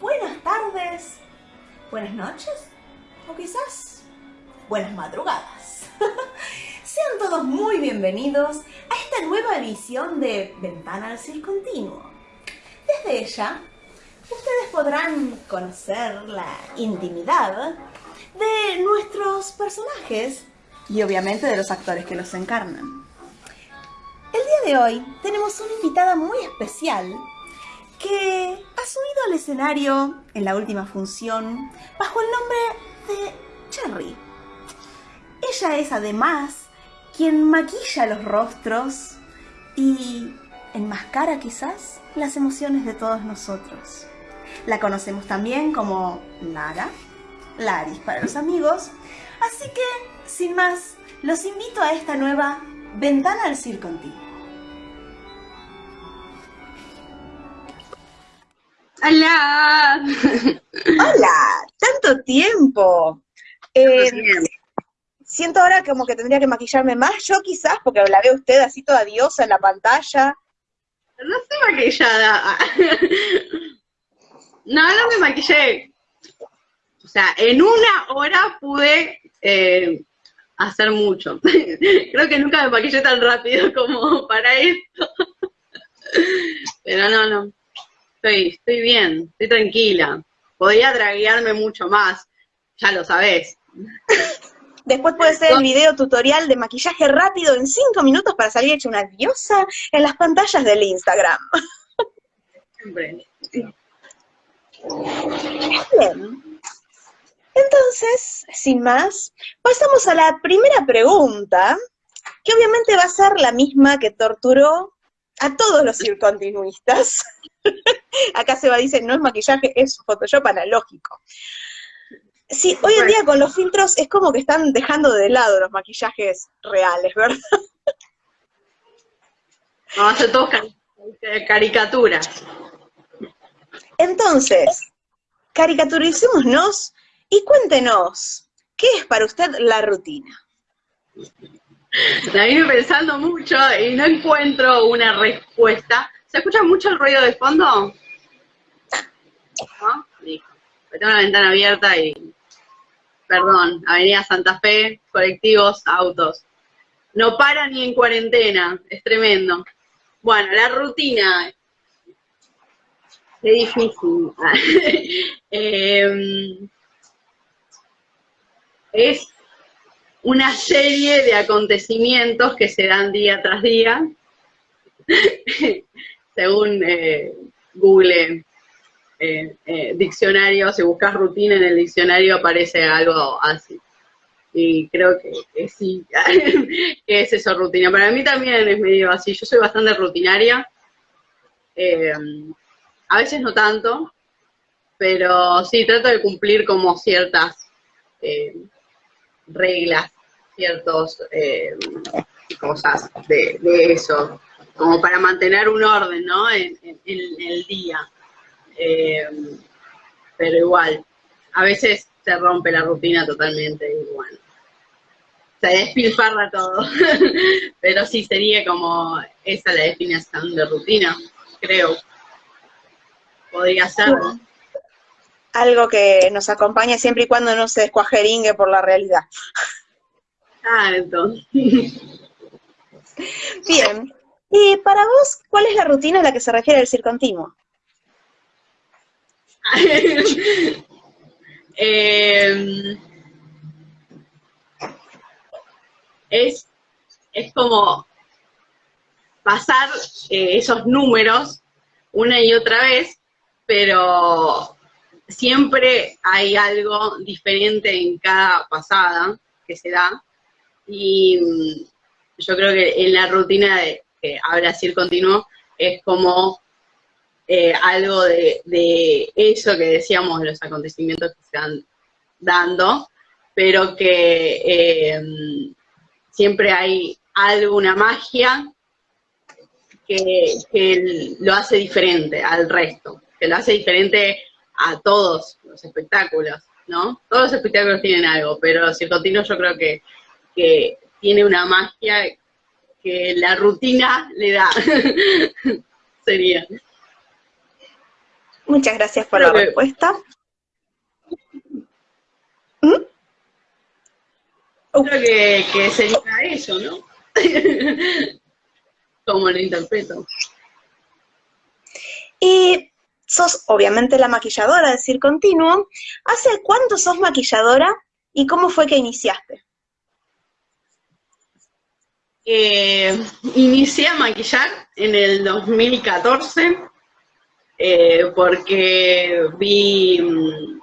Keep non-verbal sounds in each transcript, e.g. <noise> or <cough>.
buenas tardes, buenas noches o quizás buenas madrugadas. <laughs> Sean todos muy bienvenidos a esta nueva edición de Ventana al Circontinuo. Desde ella, ustedes podrán conocer la intimidad de nuestros personajes y obviamente de los actores que los encarnan. El día de hoy tenemos una invitada muy especial que ha subido al escenario en la última función bajo el nombre de Cherry. Ella es además quien maquilla los rostros y enmascara quizás las emociones de todos nosotros. La conocemos también como Lara, Laris para los amigos, así que, sin más, los invito a esta nueva Ventana al Circo ¡Hola! ¡Hola! ¡Tanto tiempo! Eh, siento ahora como que tendría que maquillarme más, yo quizás, porque la veo usted así toda diosa en la pantalla. No estoy maquillada. <laughs> No, no me maquillé. O sea, en una hora pude eh, hacer mucho. <laughs> Creo que nunca me maquillé tan rápido como para esto. <laughs> Pero no, no. Estoy, estoy bien, estoy tranquila. Podría draguearme mucho más, ya lo sabés. <laughs> Después puede ser el video tutorial de maquillaje rápido en 5 minutos para salir hecha una diosa en las pantallas del Instagram. Bien. Entonces, sin más, pasamos a la primera pregunta, que obviamente va a ser la misma que torturó a todos los <laughs> circontinuistas. Acá se va, dice, no es maquillaje, es Photoshop analógico. Sí, hoy en día con los filtros es como que están dejando de lado los maquillajes reales, ¿verdad? No, hace todos caricaturas. Entonces, caricaturicémonos y cuéntenos, ¿qué es para usted la rutina? La vine pensando mucho y no encuentro una respuesta. ¿Se escucha mucho el ruido de fondo? ¿No? Tengo la ventana abierta y... Perdón, Avenida Santa Fe, colectivos, autos. No para ni en cuarentena, es tremendo. Bueno, la rutina. Es difícil. <laughs> eh, es una serie de acontecimientos que se dan día tras día, <laughs> según eh, Google eh, eh, diccionario, si buscas rutina en el diccionario aparece algo así. Y creo que, sí, <laughs> que es eso rutina. Para mí también es medio así, yo soy bastante rutinaria, a veces no tanto, pero sí, trato de cumplir como ciertas reglas, ciertas eh, cosas de, eso, como para mantener un orden, ¿no? En, el día. Eh, pero igual, a veces se rompe la rutina totalmente y bueno, se despilfarra todo. <laughs> pero sí sería como esa la definición de rutina, creo. Podría ser, algo que nos acompaña siempre y cuando no se descuajeringue por la realidad. Ah, entonces. Bien. <laughs> Y para vos, ¿cuál es la rutina a la que se refiere el circontinuo? <laughs> eh, es, es como pasar eh, esos números una y otra vez, pero siempre hay algo diferente en cada pasada que se da, y mm, yo creo que en la rutina de que habla el continuo es como eh, algo de, eso que decíamos, de los acontecimientos que se van dando, pero que eh, siempre hay algo, una magia que, lo hace diferente al resto, que lo hace diferente a todos los espectáculos, ¿no? Todos los espectáculos tienen algo, pero Circontino yo creo que, que tiene una magia que la rutina le da, <laughs> sería. Muchas gracias por la respuesta. ¿Mm? Creo que, que sería eso, ¿no? <laughs> Como lo interpreto. Y sos obviamente la maquilladora de Continuo. ¿Hace cuánto sos maquilladora y cómo fue que iniciaste? Eh, inicié a maquillar en el 2014 eh, porque vi mm,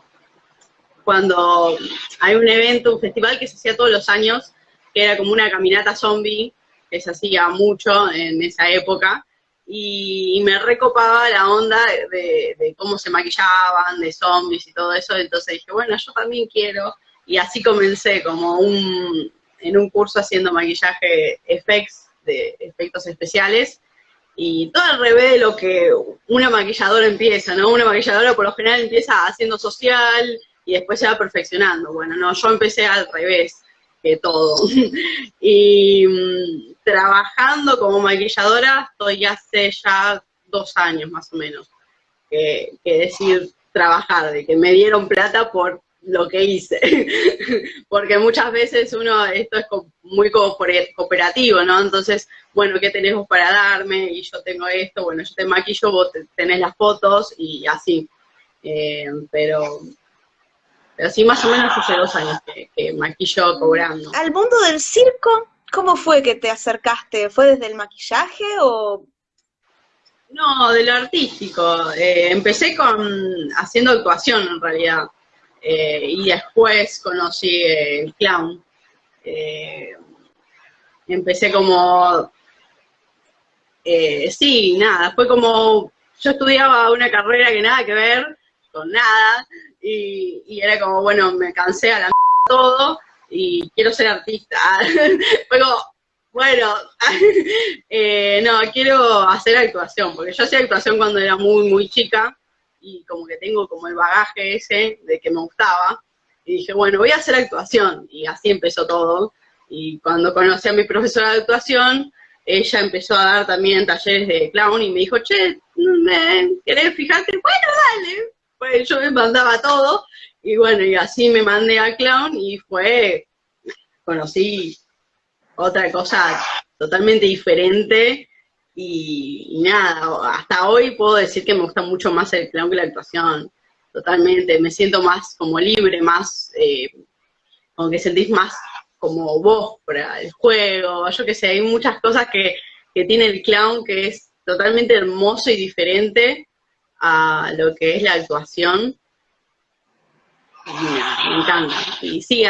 cuando hay un evento, un festival que se hacía todos los años, que era como una caminata zombie, que se hacía mucho en esa época, y, me recopaba la onda de, cómo se maquillaban, de zombies y todo eso, entonces dije, bueno, yo también quiero, y así comencé como un, en un curso haciendo maquillaje effects, de efectos especiales, y todo al revés de lo que una maquilladora empieza, ¿no? Una maquilladora por lo general empieza haciendo social y después se va perfeccionando. Bueno, no, yo empecé al revés que todo. <laughs> y mm, trabajando como maquilladora estoy hace ya dos años más o menos. Que, que decir trabajar, de que me dieron plata por lo que hice. <laughs> Porque muchas veces uno, esto es muy cooperativo, ¿no? Entonces, bueno, ¿qué tenemos para darme? Y yo tengo esto, bueno, yo te maquillo, vos tenés las fotos y así. Eh, pero, pero sí, más o menos hace dos años que, maquillo cobrando. ¿Al mundo del circo, cómo fue que te acercaste? ¿Fue desde el maquillaje o...? No, de lo artístico. Eh, empecé con haciendo actuación en realidad. Eh, y después conocí el clown. Eh, empecé como, eh, sí, nada, fue como, yo estudiaba una carrera que nada que ver con nada, y, era como, bueno, me cansé a la todo, y quiero ser artista. <laughs> fue como, bueno, <laughs> no, quiero hacer actuación, porque yo hacía actuación cuando era muy, muy chica, y como que tengo como el bagaje ese de que me gustaba, y dije, bueno, voy a hacer actuación, y así empezó todo, y cuando conocí a mi profesora de actuación, ella empezó a dar también talleres de clown, y me dijo, che, ¿querés fijarte? Bueno, dale, pues yo me mandaba todo, y bueno, y así me mandé a clown, y fue, conocí otra cosa totalmente diferente, y, nada, hasta hoy puedo decir que me gusta mucho más el clown que la actuación, totalmente, me siento más como libre, más, eh, como que sentís más como vos para el juego, yo qué sé, hay muchas cosas que, tiene el clown que es totalmente hermoso y diferente a lo que es la actuación. me encanta. Y sí,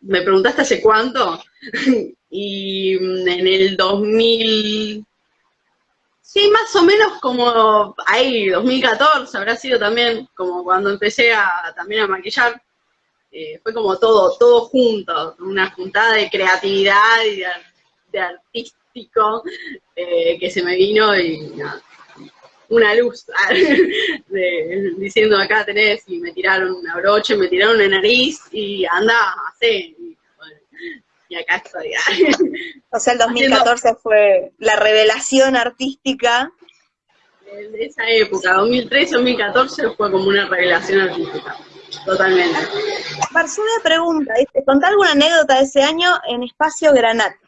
me preguntaste hace cuánto, <laughs> y en el 2000, Sí, más o menos como ahí, 2014, habrá sido también como cuando empecé a, también a maquillar. Eh, fue como todo, todo junto, una juntada de creatividad y de, artístico eh, que se me vino y una luz <laughs> diciendo acá tenés y me tiraron una broche, me tiraron una nariz y anda, hace y acá estoy. o sea, el 2014 fue la revelación artística. De esa época, 2013-2014 fue como una revelación artística, totalmente. Barzuda pregunta, ¿te contá alguna anécdota de ese año en Espacio Granate?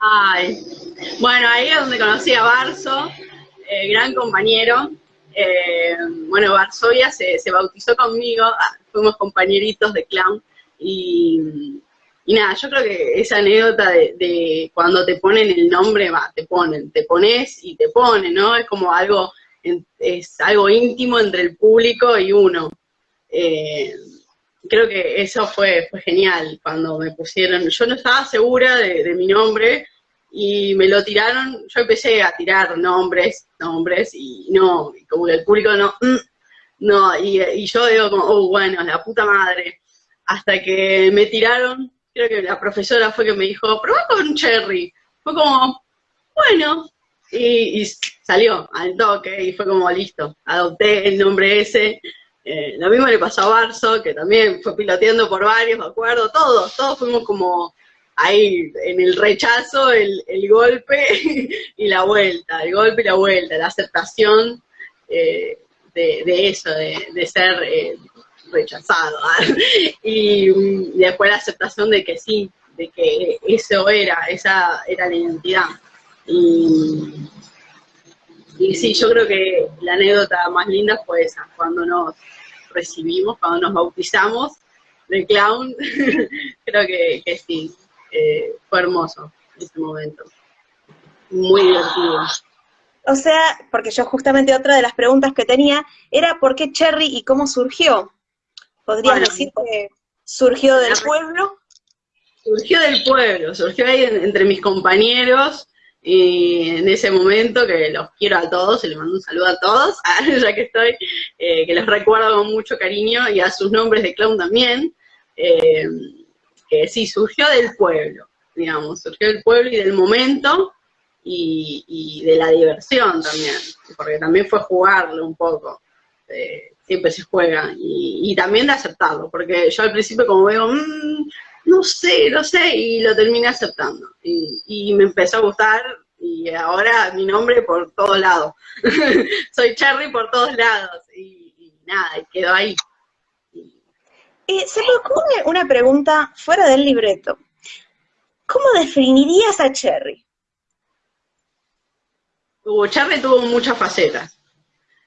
Ay, bueno, ahí es donde conocí a Barzo, eh, gran compañero. Eh, bueno, Varsovia se, se bautizó conmigo, ah, fuimos compañeritos de clown, y y nada, yo creo que esa anécdota de, cuando te ponen el nombre, va, te ponen, te pones y te ponen, ¿no? Es como algo, es algo íntimo entre el público y uno. Eh, creo que eso fue, fue genial cuando me pusieron, yo no estaba segura de, mi nombre y me lo tiraron, yo empecé a tirar nombres, nombres y no, como que el público no, mm, no, y, y yo digo como, oh, bueno, la puta madre, hasta que me tiraron creo que la profesora fue que me dijo, probá con Cherry. Fue como, bueno, y, salió al toque y fue como listo, adopté el nombre ese. Eh, lo mismo le pasó a Barso, que también fue piloteando por varios, me acuerdo, todos, todos fuimos como ahí en el rechazo, el, golpe <laughs> y la vuelta, el golpe y la vuelta, la aceptación. Eh, de, eso, de, ser eh, rechazado. <laughs> y, después la aceptación de que sí, de que eso era, esa era la identidad. Y, sí, yo creo que la anécdota más linda fue esa, cuando nos recibimos, cuando nos bautizamos de clown, <laughs> creo que, que sí, eh, fue hermoso ese momento. Muy divertido. O sea, porque yo justamente otra de las preguntas que tenía era ¿por qué Cherry y cómo surgió? ¿Podrías decir que surgió del pueblo? Surgió del pueblo, surgió ahí entre mis compañeros, y en ese momento que los quiero a todos, y les mando un saludo a todos, <laughs> ya que estoy, eh, que les recuerdo con mucho cariño, y a sus nombres de clown también, eh, que sí, surgió del pueblo, digamos, surgió del pueblo y del momento, y, de la diversión también, porque también fue jugarlo un poco, eh, siempre se juega, y, también de aceptarlo, porque yo al principio como veo, mmm, no sé, no sé, y lo terminé aceptando. Y, me empezó a gustar, y ahora mi nombre por todos lados. <laughs> Soy Cherry por todos lados, y, nada, quedó ahí. Eh, se me ocurre una pregunta fuera del libreto. ¿Cómo definirías a Cherry? Cherry tuvo muchas facetas.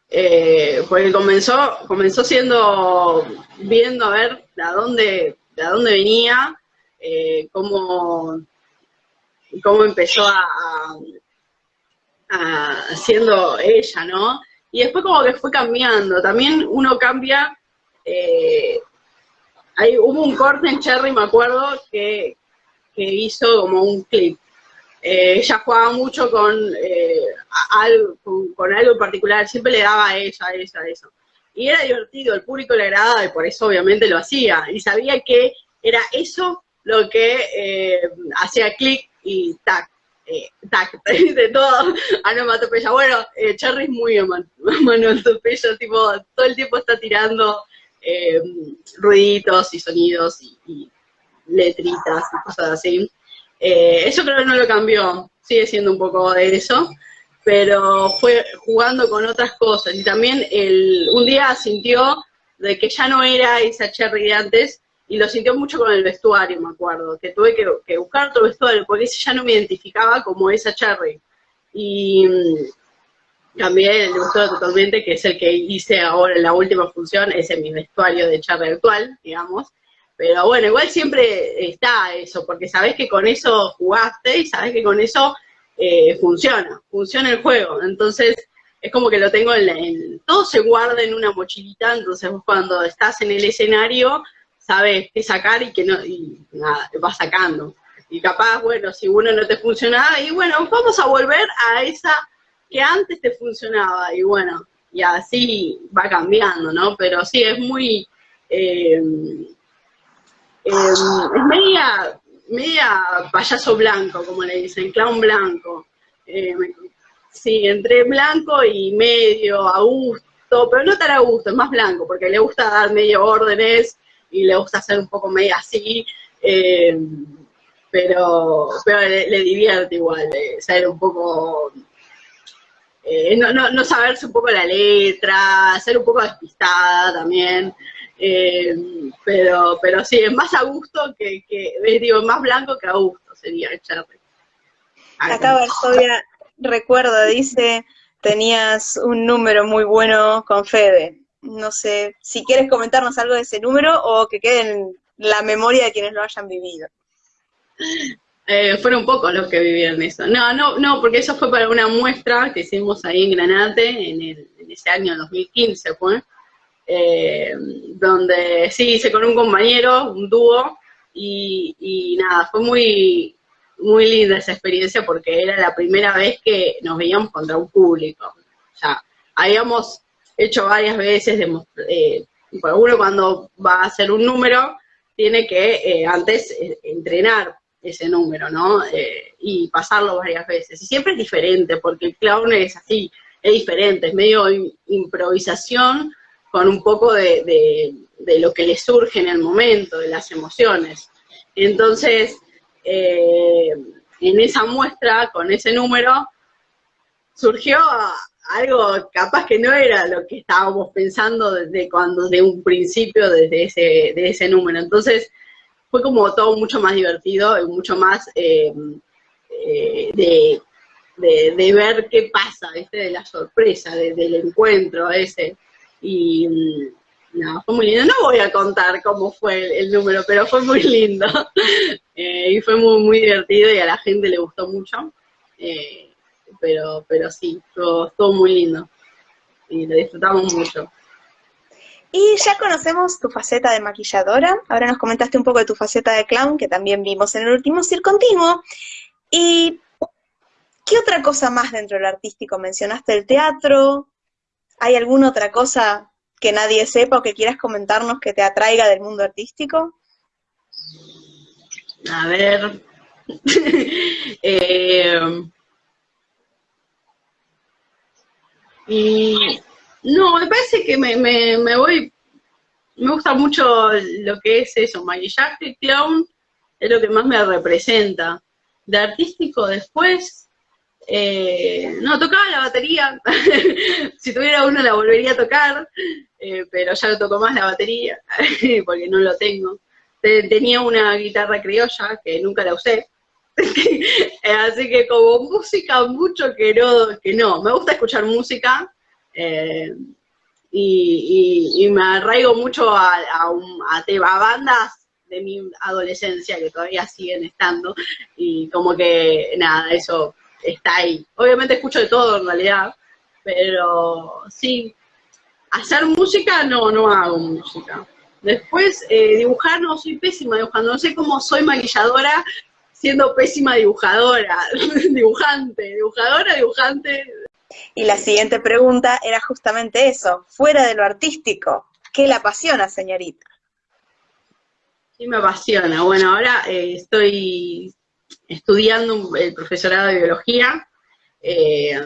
Eh, porque comenzó, comenzó siendo, viendo a ver de dónde de dónde venía, eh, cómo, cómo empezó a, siendo ella, ¿no? Y después como que fue cambiando, también uno cambia, eh, hay, hubo un corte en Cherry, me acuerdo, que, hizo como un clip. Eh, ella jugaba mucho con, algo, con, algo en particular, siempre le daba a ella, a ella, a eso y era divertido, el público le agradaba y por eso obviamente lo hacía, y sabía que era eso lo que eh, hacía clic y tac, eh, tac, <laughs> de todo, onomatopeya. Bueno, eh, Cherry es muy onomatopeya, <laughs> tipo, todo el tiempo está tirando eh, ruiditos y sonidos y, letritas y cosas así. Eso creo que no lo cambió, sigue siendo un poco de eso, pero fue jugando con otras cosas. Y también el, un día sintió de que ya no era esa Cherry de antes, y lo sintió mucho con el vestuario, me acuerdo, que tuve que, buscar otro vestuario, porque ese ya no me identificaba como esa Cherry. Y mm, también le gustó totalmente, que es el que hice ahora en la última función, ese es mi vestuario de Cherry actual, digamos. Pero bueno, igual siempre está eso, porque sabés que con eso jugaste y sabés que con eso eh, funciona, funciona el juego. Entonces, es como que lo tengo en, todo se guarda en una mochilita, entonces cuando estás en el escenario, sabes qué sacar y que no, y nada, vas sacando. Y capaz, bueno, si uno no te funcionaba, y bueno, vamos a volver a esa que antes te funcionaba, y bueno, y así va cambiando, ¿no? Pero sí, es muy, eh, eh, es media, media payaso blanco, como le dicen, clown blanco. Eh, sí, entre blanco y medio, a gusto, pero no tan a gusto, es más blanco, porque le gusta dar medio órdenes y le gusta hacer un poco medio así, eh, pero, pero le, divierte igual, de ser un poco... Eh, no, no, no saberse un poco la letra, ser un poco despistada también, eh, pero, pero sí, es más a gusto que, que digo, más blanco que a gusto sería el Cherry. Acá Varsovia recuerda, dice, tenías un número muy bueno con Fede. No sé si quieres comentarnos algo de ese número o que quede en la memoria de quienes lo hayan vivido. Eh, fueron pocos los que vivieron eso. No, no, no, porque eso fue para una muestra que hicimos ahí en Granate en, el, en ese año 2015, fue. Eh, donde sí hice con un compañero, un dúo, y, nada, fue muy, muy linda esa experiencia porque era la primera vez que nos veíamos contra un público. Ya, habíamos hecho varias veces, de, eh, uno cuando va a hacer un número, tiene que eh, antes eh, entrenar ese número, ¿no? y pasarlo varias veces. Y siempre es diferente, porque el clown es así, es diferente, es medio improvisación, con un poco de, lo que le surge en el momento, de las emociones. Entonces, eh, en esa muestra, con ese número, surgió algo capaz que no era lo que estábamos pensando desde cuando, de un principio, desde ese, de ese número. Entonces, fue como todo mucho más divertido y mucho más eh, eh, de, de, ver qué pasa, de la sorpresa, del encuentro ese. Y mm, no, fue muy lindo. No voy a contar cómo fue el, número, pero fue muy lindo. <laughs> Eh, y fue muy, muy divertido y a la gente le gustó mucho pero, pero sí, estuvo, muy lindo y lo disfrutamos mucho. Y ya conocemos tu faceta de maquilladora, ahora nos comentaste un poco de tu faceta de clown, que también vimos en el último Continuo. ¿Y qué otra cosa más dentro del artístico? ¿Mencionaste el teatro? ¿Hay alguna otra cosa que nadie sepa o que quieras comentarnos que te atraiga del mundo artístico? A ver, <laughs> eh, Y no, me parece que me, me, voy, me gusta mucho lo que es eso, maquillaje, clown, es lo que más me representa. De artístico después, eh, no, tocaba la batería, <laughs> si tuviera uno la volvería a tocar, eh, pero ya no toco más la batería, <laughs> porque no lo tengo. Tenía una guitarra criolla que nunca la usé, <laughs> Así que como música, mucho que no, que no. Me gusta escuchar música eh, y, me arraigo mucho a, a, bandas de mi adolescencia que todavía siguen estando y como que nada, eso está ahí. Obviamente escucho de todo en realidad, pero sí, hacer música no, no hago música. Después, eh, dibujar, no, soy pésima dibujando, no sé cómo soy maquilladora, siendo pésima dibujadora, <laughs> dibujante, dibujadora, dibujante. Y la siguiente pregunta era justamente eso, fuera de lo artístico, ¿qué la apasiona, señorita? Sí me apasiona. Bueno, ahora eh, estoy estudiando el profesorado de biología, eh,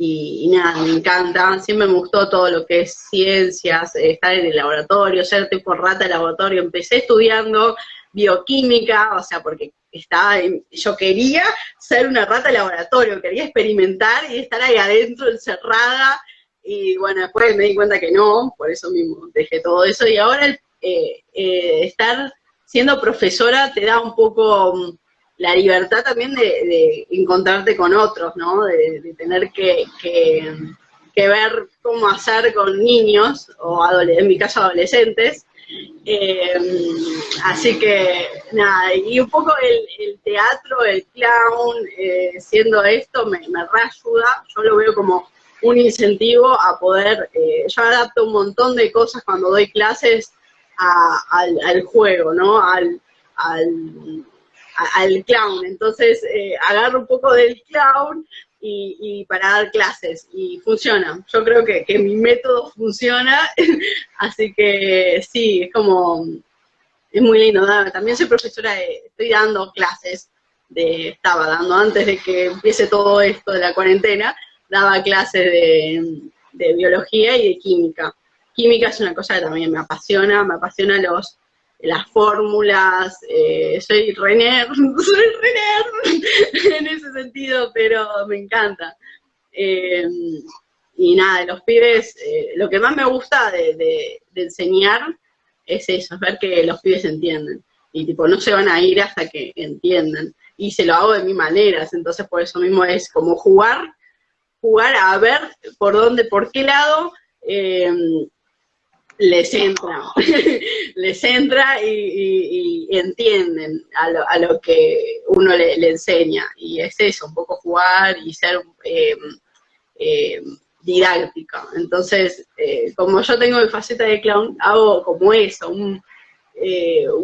y, nada, me encanta, siempre me gustó todo lo que es ciencias, estar en el laboratorio, ser tipo rata de laboratorio, empecé estudiando bioquímica, o sea, porque estaba yo quería ser una rata de laboratorio, quería experimentar y estar ahí adentro encerrada, y bueno, después me di cuenta que no, por eso mismo dejé todo eso, y ahora eh, eh, estar siendo profesora te da un poco mm, la libertad también de, encontrarte con otros, ¿no? De, tener que, ver cómo hacer con niños, o en mi caso adolescentes, eh, así que, nada, y un poco el, teatro, el clown, eh, siendo esto, me, me reayuda, yo lo veo como un incentivo a poder, eh, yo adapto un montón de cosas cuando doy clases al, juego, ¿no? Al, al, clown, entonces agarro un poco del clown y, para dar clases y funciona. Yo creo que, mi método funciona, <laughs> así que sí, es como, es muy lindo. También soy profesora, de, estoy dando clases, de, estaba dando antes de que empiece todo esto de la cuarentena, daba clases de, de biología y de química. Química es una cosa que también me apasiona, me apasiona los las fórmulas, eh, soy René, <laughs> soy René <laughs> en ese sentido, pero me encanta. Eh, y nada, los pibes, eh, lo que más me gusta de, enseñar es eso, es ver que los pibes entienden. Y tipo, no se van a ir hasta que entiendan. Y se lo hago de mi maneras, entonces por eso mismo es como jugar, jugar a ver por dónde, por qué lado les entra, <laughs> les entra y, entienden a lo, que uno le, enseña. Y es eso, un poco jugar y ser eh, eh, didáctica. Entonces, eh, como yo tengo mi faceta de clown, hago como eso, un,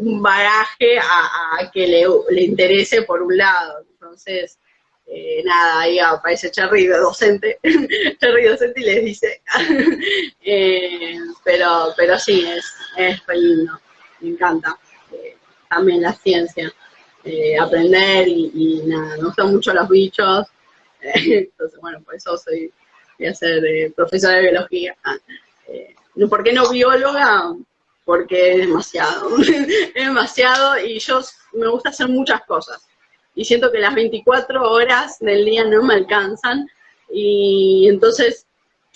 un bagaje a, que le, le interese por un lado. Entonces, eh, nada, ahí aparece Cherry docente, <laughs> Cherry docente y les dice, <laughs> eh, pero, pero sí, es, es lindo, me encanta, eh, también la ciencia, aprender y, nada, me gustan mucho los bichos, <laughs> entonces bueno, por eso soy, voy a ser profesora de biología. ¿Por qué no bióloga? Porque es demasiado, es demasiado y yo me gusta hacer muchas cosas y siento que las 24 horas del día no me alcanzan, Y entonces,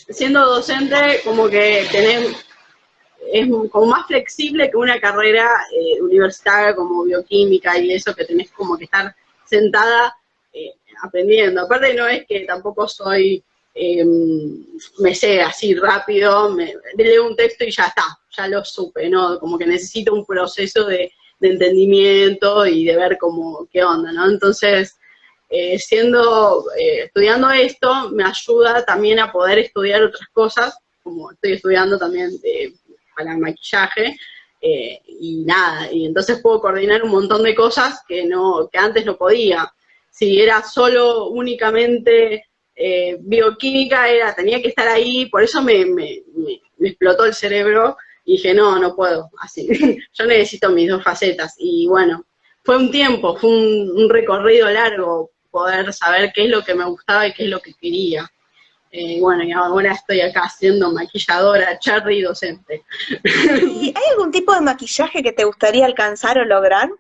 siendo docente, como que tenés, es como más flexible que una carrera eh, universitaria como bioquímica y eso que tenés como que estar sentada eh, aprendiendo. Aparte no es que tampoco soy, em, me sé así rápido, me, leo un texto y ya está, ya lo supe, ¿no? Como que necesito un proceso de, de entendimiento y de ver cómo, qué onda, ¿no? Entonces, eh, siendo, eh, estudiando esto, me ayuda también a poder estudiar otras cosas, como estoy estudiando también para el maquillaje, eh, y nada, y entonces puedo coordinar un montón de cosas que, no, que antes no podía. Si era solo únicamente bioquímica, era, tenía que estar ahí, por eso me, me, me explotó el cerebro, y dije, no, no puedo, así, <laughs> yo necesito mis dos facetas, y bueno, fue un tiempo, fue un, recorrido largo poder saber qué es lo que me gustaba y qué es lo que quería. Eh, bueno, y ahora estoy acá siendo maquilladora, cherry docente. ¿Y hay algún tipo de maquillaje que te gustaría alcanzar o lograr?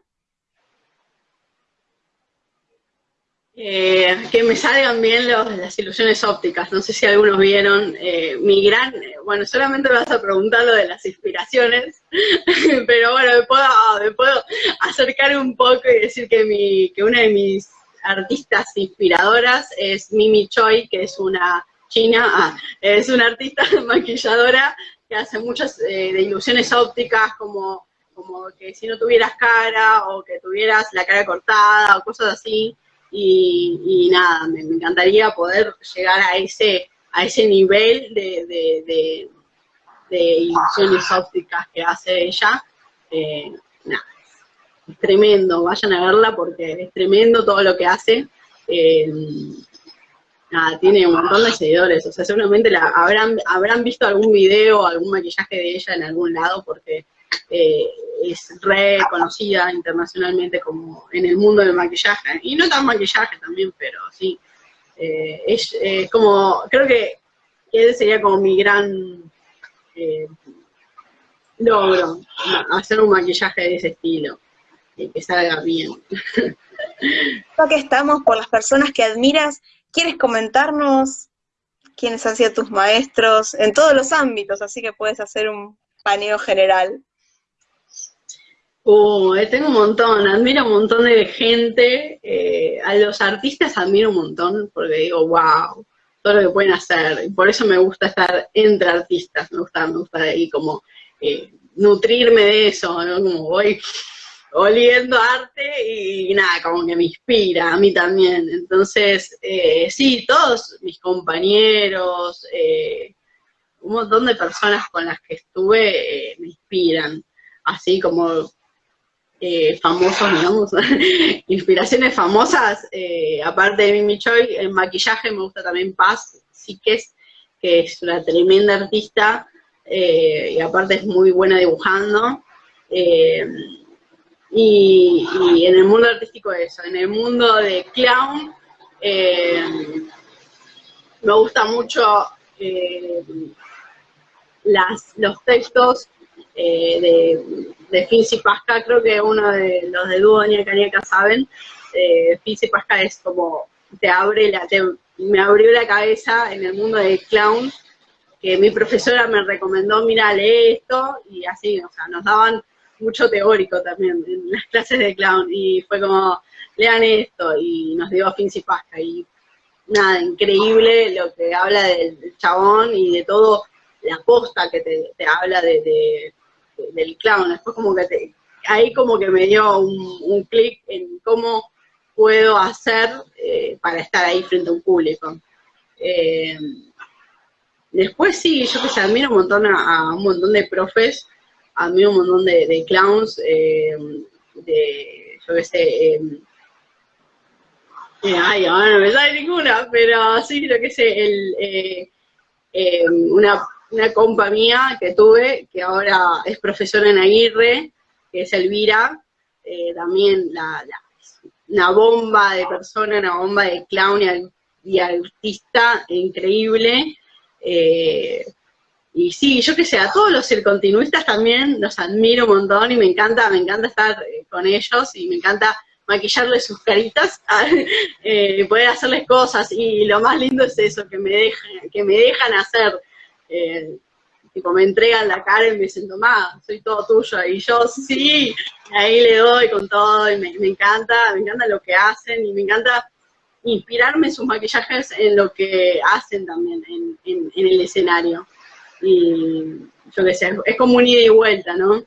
Eh, que me salgan bien las ilusiones ópticas. No sé si algunos vieron eh, mi gran, bueno, solamente me vas a preguntar lo de las inspiraciones, <laughs> pero bueno, me puedo, me puedo acercar un poco y decir que, mi, que una de mis artistas inspiradoras es Mimi Choi, que es una china, ah, es una artista <laughs> maquilladora que hace muchas eh, de ilusiones ópticas como, como que si no tuvieras cara o que tuvieras la cara cortada o cosas así y, nada, me, encantaría poder llegar a ese, a ese nivel de, de, ilusiones ópticas que hace ella. Eh, nada, es tremendo, vayan a verla porque es tremendo todo lo que hace. Eh, nada, tiene un montón de seguidores, o sea, seguramente la, habrán, habrán visto algún video, algún maquillaje de ella en algún lado, porque eh, es reconocida internacionalmente como en el mundo del maquillaje, y no tan maquillaje también, pero sí, eh, es como, creo que, ese sería como mi gran eh, logro, hacer un maquillaje de ese estilo, y que salga bien. <laughs> Ya que estamos por las personas que admiras, ¿quieres comentarnos quiénes han sido tus maestros en todos los ámbitos? Así que puedes hacer un paneo general. Uh, tengo un montón, admiro un montón de gente, eh, a los artistas admiro un montón, porque digo, wow, todo lo que pueden hacer, y por eso me gusta estar entre artistas, me gusta, me gusta ahí como eh, nutrirme de eso. Como voy oliendo arte y, nada, como que me inspira, a mí también. Entonces, eh, sí, todos mis compañeros, un montón de personas con las que estuve me inspiran, así como eh, famosos, digamos, <laughs> inspiraciones famosas, eh, aparte de Mimi Choi, en maquillaje me gusta también Paz Siques, que es una tremenda artista, eh, y aparte es muy buena dibujando, y, en el mundo artístico eso, en el mundo de clown, me gusta mucho las, los textos de de Finzi Pasca, creo que uno de los de Dúo y Cañeca saben, eh, Pasca es como, te abre la, me abrió la cabeza en el mundo del clown, que mi profesora me recomendó, mira, lee esto, y así, o sea, nos daban mucho teórico también en las clases de clown, y fue como, lean esto, y nos dio Finzi Pasca, y nada, increíble lo que habla del, chabón y de todo, la posta que te, habla de del clown, después como que ahí como que me dio un, clic en cómo puedo hacer eh, para estar ahí frente a un público. Eh, después sí, yo que sé, admiro un montón a, un montón de profes, admiro un montón de, clowns, eh, de, yo que sé, ay, ahora no me sale ninguna, pero sí, lo que sé, el, una una compa mía que tuve, que ahora es profesora en Aguirre, que es Elvira, eh, también la, una bomba de persona, una bomba de clown y, artista increíble. Eh, y sí, yo que sé, a todos los circontinuistas también los admiro un montón y me encanta, me encanta estar eh, con ellos y me encanta maquillarle sus caritas, <laughs> eh, poder hacerles cosas, y lo más lindo es eso, que me dejan, que me dejan hacer, eh, tipo, me entregan la cara y me dicen, tomá, soy todo tuyo, y yo, sí, ahí le doy con todo, y me, encanta, me encanta lo que hacen, y me encanta inspirarme sus maquillajes en lo que hacen también en, en el escenario. Y yo qué sé, es como un ida y vuelta, ¿no?